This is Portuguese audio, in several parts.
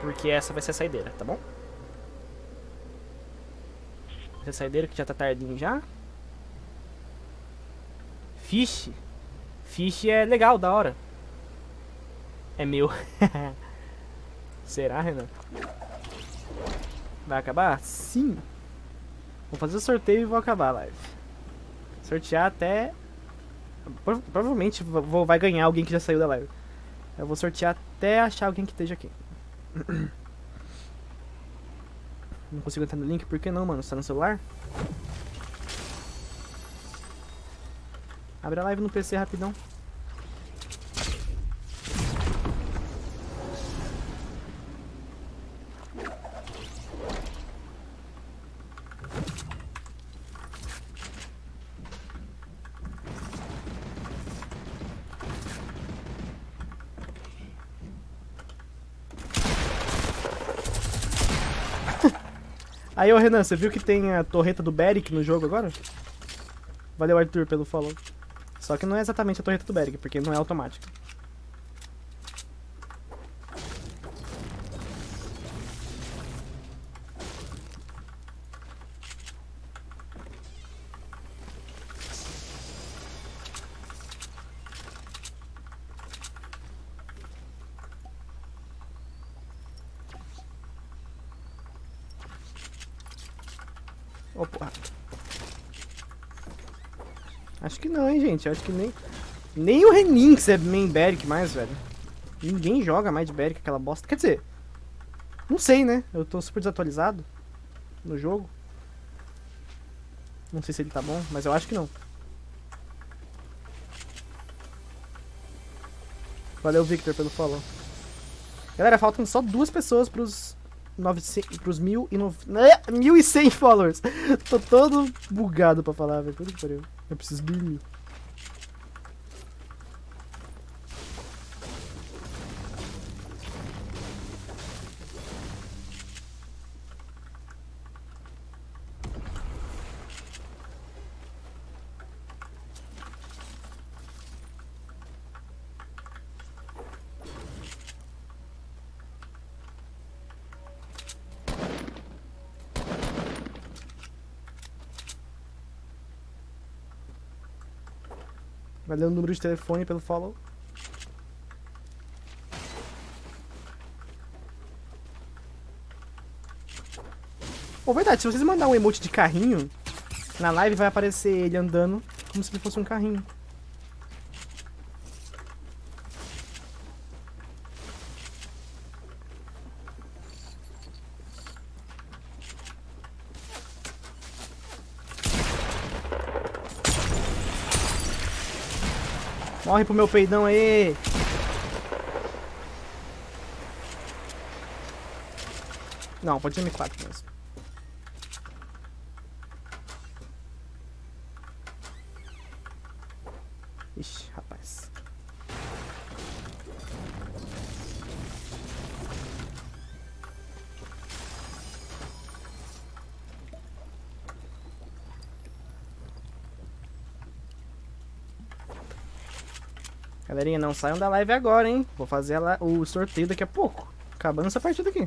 Porque essa vai ser a saideira, tá bom? Essa é saideira que já tá tardinho já. Fish. Fish é legal, da hora. É meu. Será, Renan? Vai acabar? Sim. Vou fazer o sorteio e vou acabar a live. Sortear até... Pro- Provavelmente vou, vai ganhar alguém que já saiu da live. Eu vou sortear até achar alguém que esteja aqui. Não consigo entrar no link, por que não, mano? Você tá no celular? Abre a live no PC rapidão. Aí, ô Renan, você viu que tem a torreta do Beric no jogo agora? Valeu, Arthur, pelo follow. Só que não é exatamente a torreta do Beric, porque não é automática. Ô, porra. Acho que não, hein, gente. Acho que nem... Nem o Reninx é main Beric mais, velho. Ninguém joga mais de Beric, aquela bosta. Quer dizer... Não sei, né? Eu tô super desatualizado no jogo. Não sei se ele tá bom, mas eu acho que não. Valeu, Victor, pelo follow. Galera, faltam só duas pessoas pros 900, pros mil e no, né? 1100 followers. Tô todo bugado pra falar, velho. Puta que pariu. Eu preciso Valeu o número de telefone pelo follow. Pô, verdade, se vocês mandar um emote de carrinho, na live vai aparecer ele andando como se ele fosse um carrinho. Morre pro meu peidão aí! Não, pode ser M4 mesmo. Galerinha, não saiam da live agora, hein? Vou fazer a la- o sorteio daqui a pouco. Acabando essa partida aqui.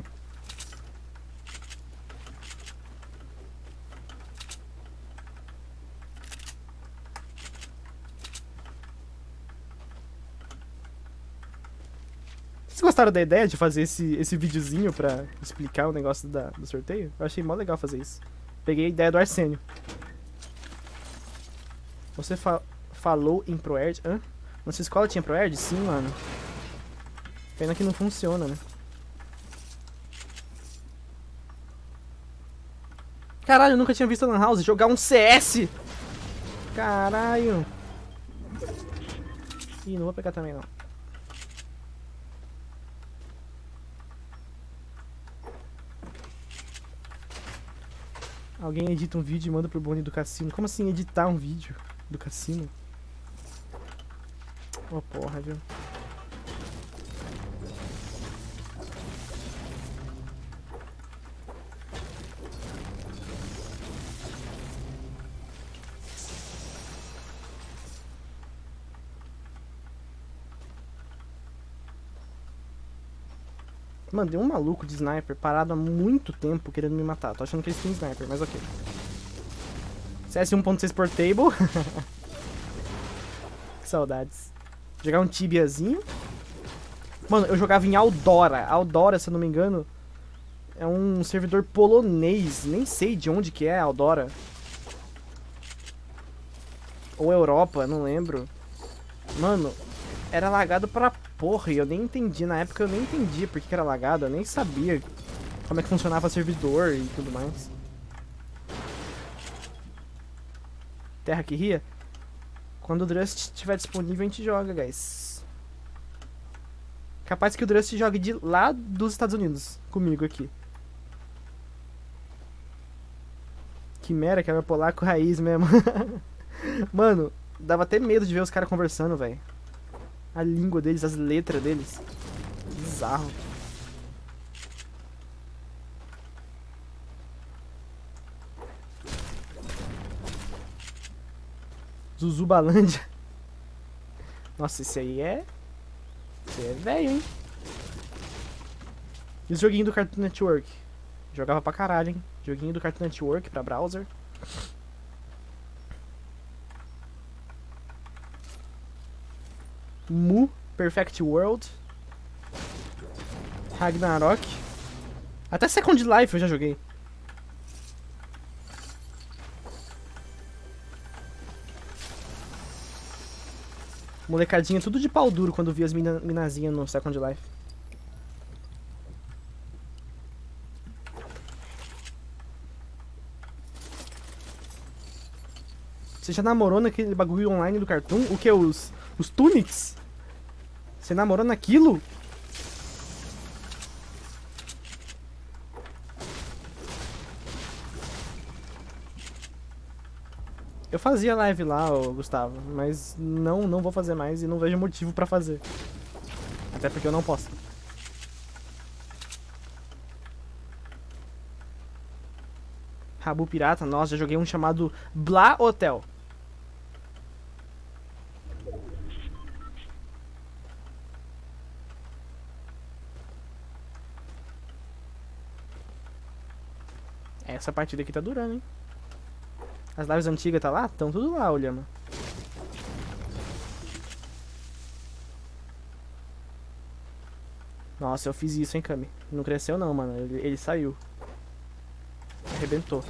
Vocês gostaram da ideia de fazer esse, esse videozinho pra explicar o negócio da- do sorteio? Eu achei mó legal fazer isso. Peguei a ideia do Arsênio. Você fa- falou em ProErd? Hã? Na sua escola tinha ProErd? Sim, mano. Pena que não funciona, né? Caralho, eu nunca tinha visto a Lan House jogar um CS! Caralho! Ih, não vou pegar também não. Alguém edita um vídeo e manda pro Boni do cassino. Como assim editar um vídeo do cassino? Ô porra, viu? Mano, tem um maluco de sniper parado há muito tempo querendo me matar. Tô achando que eles têm sniper, mas ok. CS 1.6 por table. que saudades. Jogar um tibiazinho. Mano, eu jogava em Aldora. Aldora, se eu não me engano, é um servidor polonês. Nem sei de onde que é Aldora. Ou Europa, não lembro. Mano, era lagado pra porra e eu nem entendi. Na época eu nem entendi porque que era lagado. Eu nem sabia como é que funcionava servidor e tudo mais. Terra que ria? Quando o Drust estiver disponível a gente joga, guys. Capaz que o Drust jogue de lá dos Estados Unidos comigo aqui. Quimera, que meu polaco raiz mesmo. Mano, dava até medo de ver os caras conversando, velho. A língua deles, as letras deles. Bizarro. Zuzubalândia. Nossa, esse aí é... Esse é velho, hein? E os joguinhos do Cartoon Network? Jogava pra caralho, hein? Joguinho do Cartoon Network pra browser. Mu, Perfect World, Ragnarok. Até Second Life eu já joguei. Molecadinha tudo de pau duro quando via as mina, minazinhas no Second Life. Você já namorou naquele bagulho online do Cartoon? O que? Os, os Tunics? Você namorou naquilo? Eu fazia live lá, Gustavo, mas não, não vou fazer mais e não vejo motivo pra fazer. Até porque eu não posso. Rabu Pirata, nossa, já joguei um chamado Bla Hotel. Essa partida aqui tá durando, hein? As lives antigas tá lá? Estão tudo lá, olhando. Nossa, eu fiz isso, hein, Kami. Não cresceu não, mano. Ele, ele saiu. Arrebentou.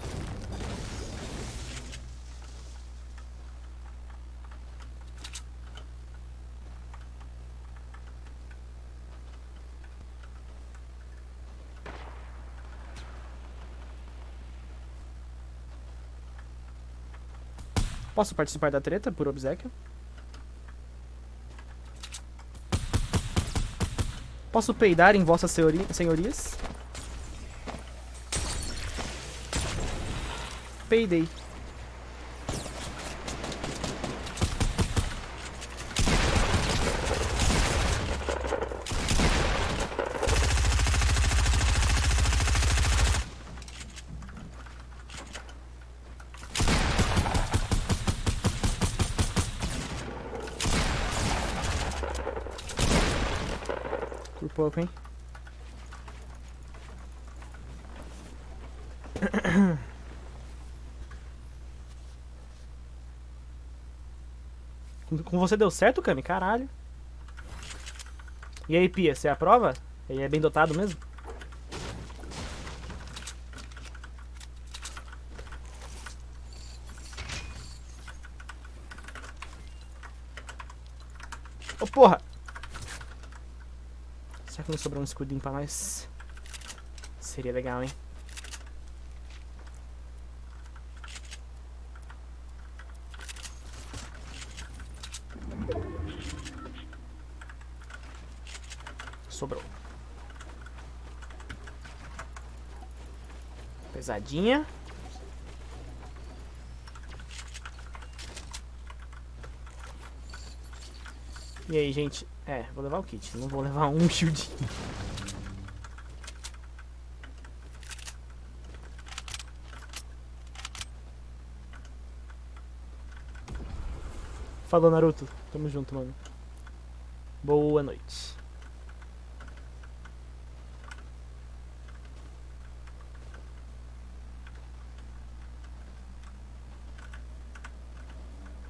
Posso participar da treta por obsequio? Posso peidar em vossas senhorias? Peidei. Pouco, hein? Com você deu certo, Kami? Caralho. E aí, Pia, você aprova? Ele é bem dotado mesmo? Ô, oh, porra! Será que não sobrou um escudinho pra nós? Seria legal, hein? Sobrou. Pesadinha. E aí, gente? É, vou levar o kit. Não vou levar um shield. Falou, Naruto. Tamo junto, mano. Boa noite.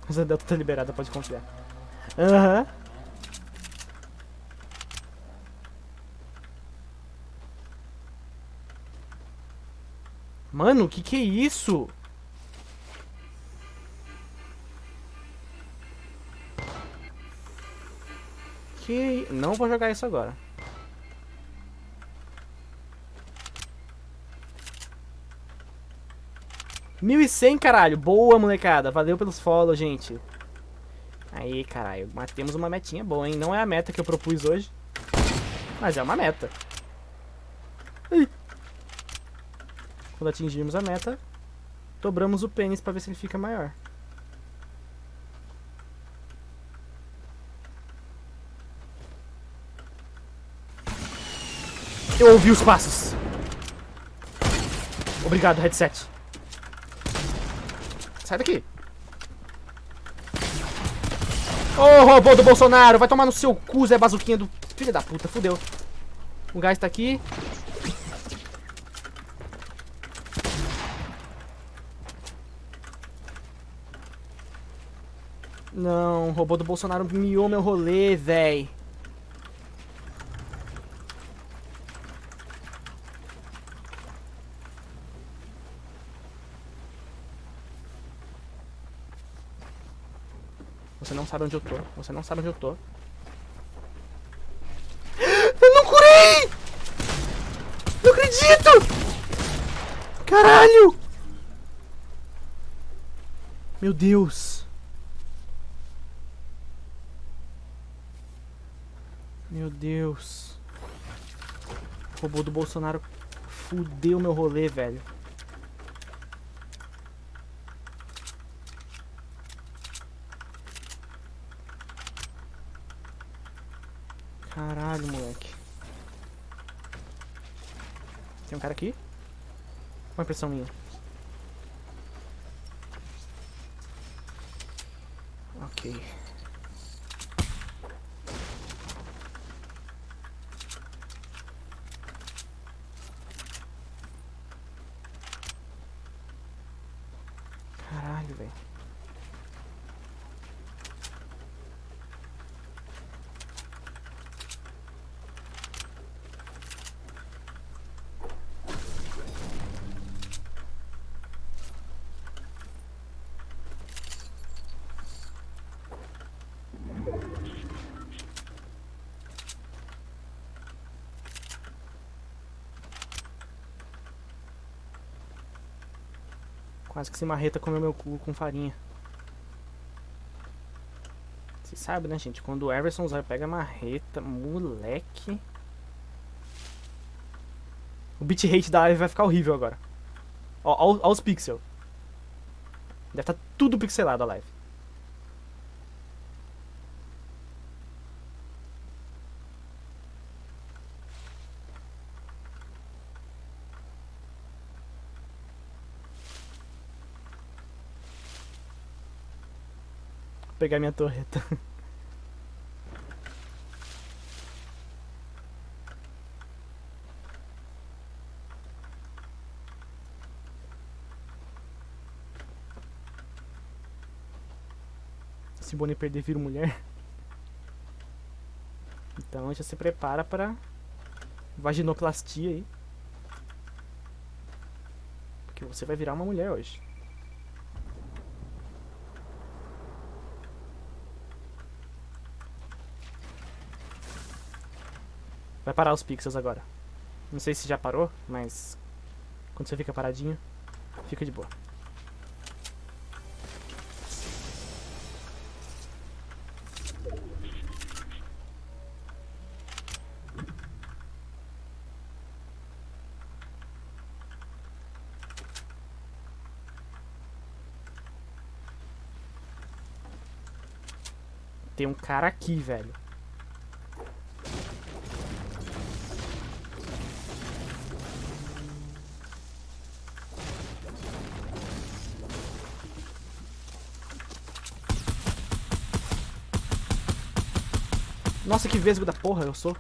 Rosa Delta tá liberada, pode confiar. Aham. Uhum. Mano, que que é isso? Que... Não vou jogar isso agora. Mil e cem, caralho. Boa, molecada. Valeu pelos follow, gente. Aí, caralho. Temos uma metinha boa, hein? Não é a meta que eu propus hoje. Mas é uma meta. Ai. Quando atingirmos a meta, dobramos o pênis pra ver se ele fica maior. Eu ouvi os passos. Obrigado, headset. Sai daqui. Ô, oh, robô do Bolsonaro, vai tomar no seu cu, Zé Bazuquinha do... Filha da puta, fudeu. O gás tá aqui. Não, o robô do Bolsonaro miou meu rolê, véi. Você não sabe onde eu tô. Você não sabe onde eu tô. Eu não curei! Não acredito! Caralho! Meu Deus. Meu Deus. O robô do Bolsonaro fudeu meu rolê, velho. Caralho, moleque. Tem um cara aqui? Uma impressão minha. Ok. Caralho, velho. Quase que se marreta comeu meu cu com farinha. Você sabe, né, gente? Quando o Everson Zóio pega marreta, moleque... O bitrate da live vai ficar horrível agora. Ó, ó, ó os pixels. Deve estar tá tudo pixelado a live. Pegar minha torreta. Se Bonnie perder, vira mulher. Então já se prepara para vaginoplastia aí. Porque você vai virar uma mulher hoje. Vai parar os pixels agora. Não sei se já parou, mas quando você fica paradinho, fica de boa. Tem um cara aqui, velho. que vesgo da porra eu sou.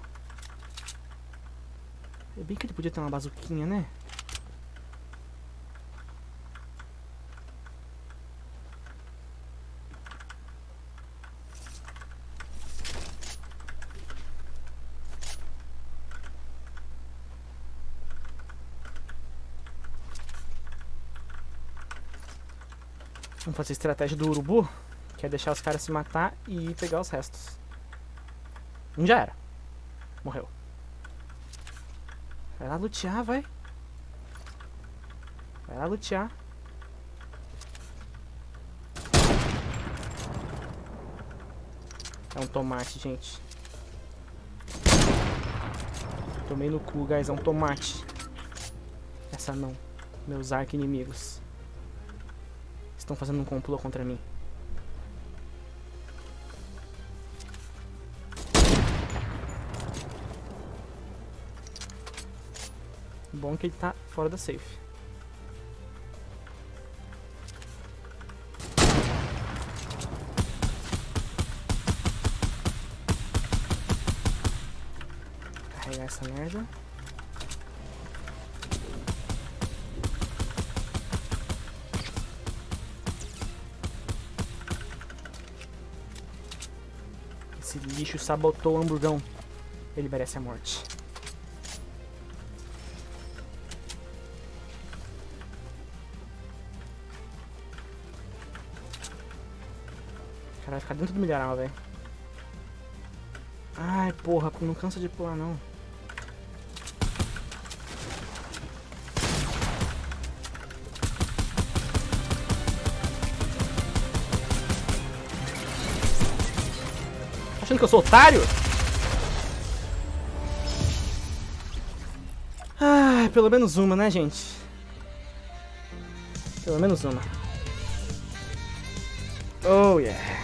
É bem que ele podia ter uma bazuquinha, né? Vamos fazer a estratégia do urubu, que é deixar os caras se matar e pegar os restos. Um já era. Morreu. Vai lá lutear, vai. Vai lá lutear. É um tomate, gente. Tomei no cu, guys. É um tomate. Essa não. Meus arqui-inimigos. Estão fazendo um complô contra mim. Bom que ele tá fora da safe. Carregar essa merda. Esse lixo sabotou o hamburgão. Ele merece a morte. Vai ficar dentro do milharal, velho. Ai, porra, não cansa de pular, não. Achando que eu sou otário? Ai, pelo menos uma, né, gente? Pelo menos uma. Oh, yeah.